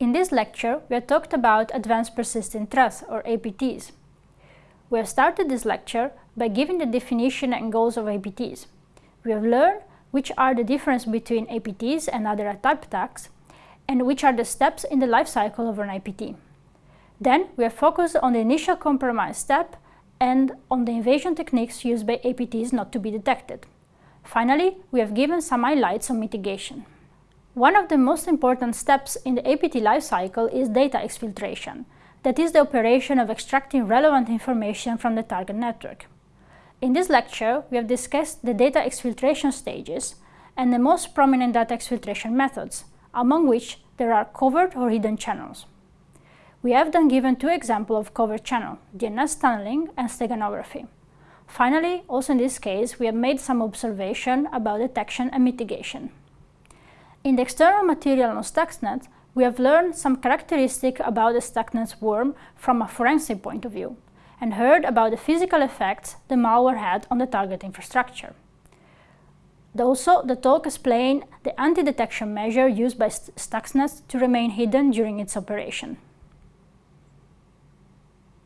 In this lecture, we have talked about Advanced Persistent Threats, or APTs. We have started this lecture by giving the definition and goals of APTs. We have learned which are the difference between APTs and other type attacks, and which are the steps in the life cycle of an APT. Then we have focused on the initial compromise step and on the invasion techniques used by APTs not to be detected. Finally, we have given some highlights on mitigation. One of the most important steps in the APT lifecycle is data exfiltration, that is the operation of extracting relevant information from the target network. In this lecture, we have discussed the data exfiltration stages and the most prominent data exfiltration methods, among which there are covert or hidden channels. We have then given two examples of covert channel, DNS tunneling and steganography. Finally, also in this case, we have made some observation about detection and mitigation. In the external material on Stuxnet, we have learned some characteristics about the Stuxnet worm from a forensic point of view, and heard about the physical effects the malware had on the target infrastructure. Also, the talk explained the anti-detection measure used by Stuxnet to remain hidden during its operation.